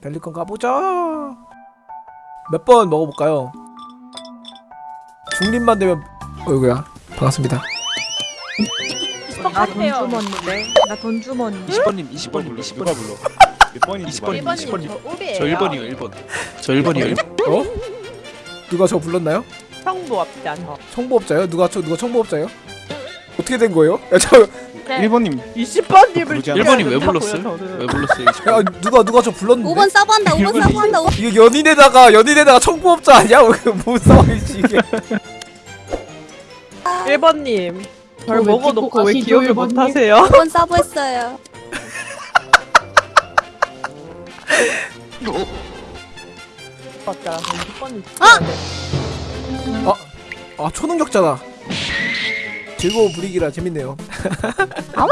펠리컨 가보자 몇 번 먹어볼까요? 중립만 되면 어이구야 반갑습니다 나돈 주머니인데. 나돈 주머니. 20번님 20번님 20번님 누가 불러? 몇 번인지 20번님 말해. 20번님 저 우리예요. 저 1번이요 1번 저 1번이요 1번 어? 누가 저 불렀나요? 청부업자 저. 청부업자요? 누가 저 누가 청부업자요? 어떻게 된 거예요? 야, 저, 네. 1번님 20번님을 부르지 1번이 왜 불렀어요? 왜 불렀어요 야 누가 누가 저 불렀는데? 5번 서브한다 5번 일본이- 서브한다 이게 연인에다가 연인에다가 청부업자 아니야? 왜뭔 상황이지 이게? 1번님. 절왜 먹어놓고 왜 기억을? 못하세요? 5번 서브했어요 맞다. 20번님. 아! 아 초능력자다 즐거운 분위기라 재밌네요 아위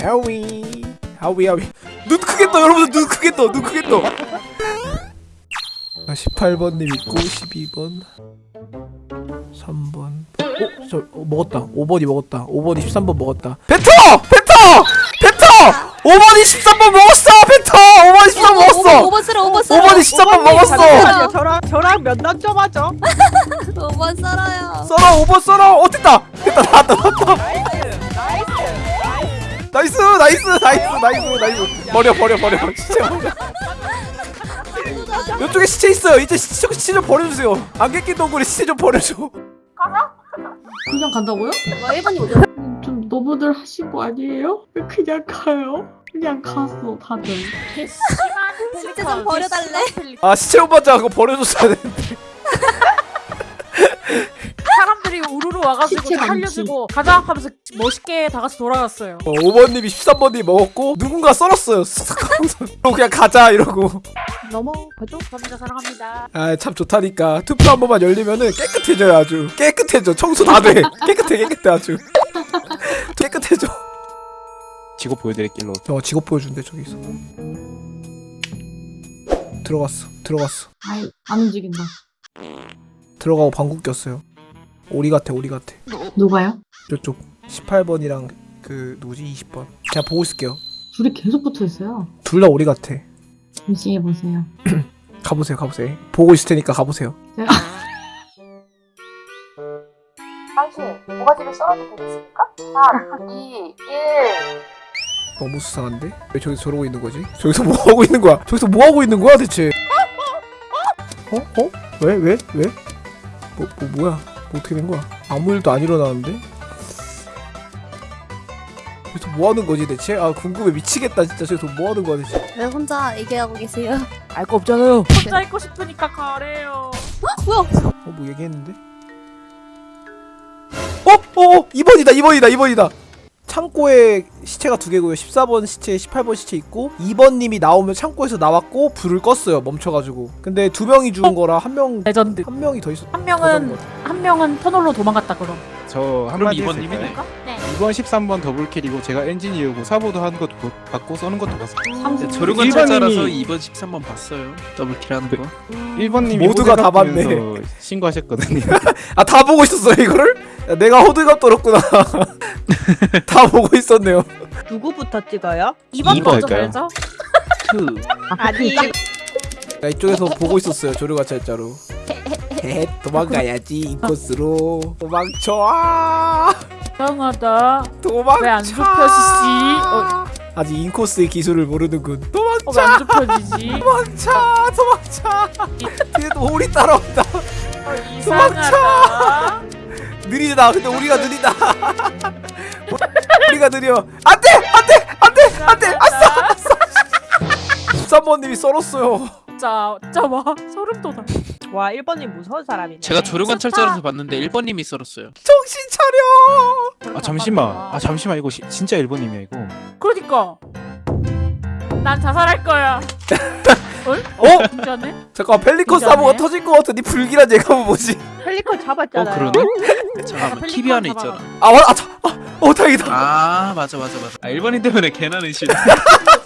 하위 하위 하위 눈 크게 떠 여러분들 눈 크게 떠눈 크게 떠 18번님 있고 12번 3번 어? 저 어, 먹었다 5번이 먹었다 5번이 13번 먹었다 뱉어! 뱉어! 뱉어! 5번이 13번 먹었어! 뱉어! 5번이 13번 먹었어! 5번 썰어 5번 썰어 5번이 13번 먹었어! 저랑 저랑 면담 좀 하죠. 5번 썰어요. 썰어 5번 썰어. 어 됐다. 됐다 나왔다. 나왔다 nice. nice. nice nice nice. 버려 버려 버려. 시체 버려 이쪽에 시체 있어요. 이제 시체, 시체 좀 버려주세요. 안개 낀 동굴에 시체 좀 버려줘. 그냥 간다고요? 뭐 1번이 뭐죠? 좀 너무들 하신 거 아니에요? 왜 그냥 가요? 그냥 갔어 다들. 시체 좀 버려달래. 아 시체 오빠자. 그거 버려줬어야 되는데 와가지고. 살려주고 가자 하면서 멋있게 다 같이 돌아갔어요. 어, 5번님이 13번님이 먹었고 누군가 썰었어요 쓱 그냥 가자 이러고 넘어가죠. 감사합니다. 사랑합니다. 아 참 좋다니까 투표 한 번만 열리면은 깨끗해져요 아주 깨끗해져 청소 다돼 깨끗해 깨끗해 아주 깨끗해져 직업 보여드릴게요. 어 직업 보여준대 저기서 들어갔어 들어갔어 아이 안 움직인다 들어가고 방구 꼈어요 오리 같아 오리 같아 누가요? 저쪽 18번이랑 그 누구지 20번 그냥 보고 있을게요 둘이 계속 붙어있어요 둘 다 오리 같아 열심히 해보세요 가보세요 가보세요 보고 있을 테니까 가보세요 제가 당신 모가지를 썰어도 되겠습니까? 3, 2, 1 너무 수상한데? 왜 저기서 저러고 있는 거지? 저기서 뭐 하고 있는 거야? 저기서 뭐 하고 있는 거야 대체? 어? 어? 왜? 왜? 왜? 뭐, 뭐 뭐야? 뭐 어떻게 된 거야? 아무 일도 안 일어나는데? 저기서 뭐 하는 거지 대체? 아 궁금해 미치겠다 진짜 저기서 뭐 하는 거야 대체? 왜 혼자 얘기하고 계세요? 알 거 없잖아요 혼자 있고 싶으니까 가래요. 뭐야 어 뭐 얘기했는데? 어? 어? 어? 2번이다 2번이다 2번이다 창고에 시체가 두 개고요 14번 시체 18번 시체 있고 2번님이 나오면 창고에서 나왔고 불을 껐어요 멈춰가지고 근데 두 명이 죽은 거라 한명한 레전드. 명이 더 있었 한 명은 한 명은 터널로 도망갔다 그럼. 저 한마디 2번님이네 했을까요? 네. 2번 13번 더블킬이고 제가 엔지니어고 사보도 하는 것도 보- 봤고 써는 것도 봤어요. 조르건 일반인이- 찾아라서 2번 13번 봤어요 더블킬 하는 거 1번님이 모두가 다 봤네. 신고하셨거든요. 아 다 보고 있었어요 이거를? 야, 내가 호들갑 떨었구나 다 보고 있었네요 누구부터 찍어요? 2번 이번 먼저. 2 아니. 야, 이쪽에서 보고 있었어요 조류가찰자로 헤헤 도망가야지 인코스로 도망쳐 아 이상하다. 도망쳐! 왜안 좁혀지지? 어, 아직 인코스의 기술을 모르는군. 도망쳐! 어, 왜안 좁혀지지? 도망쳐! 도망쳐! 뒤에 또 오리 따라온다. 어, 이상하다. 느리다. 근데 우리가 느리다. 우리가 느려. 안돼! 안돼! 안돼! 안돼! 아싸 13번님이 썰었어요. 진짜 진짜 와. 소름 돋아. 와 1번님 무서운 사람이네. 제가 조르건 철자라서 봤는데 1번님이 썰었어요 정신 차려 아 잠시만. 아 잠시만 이거 시, 진짜 1번님이야 이거. 그러니까 난 자살할 거야. 어? 진짜네? 잠깐 펠리컨? 사고가 터질 것 같은 이 불길한 예감은 뭐지 펠리컨 어 잡았잖아요. 그러네? 잠깐만 TV 안에. 있잖아 아, 와, 아, 자, 아, 어, 다행이다. 아 맞아 맞아 맞아 아 1번인 때문에 괜한 의심